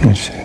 No sé.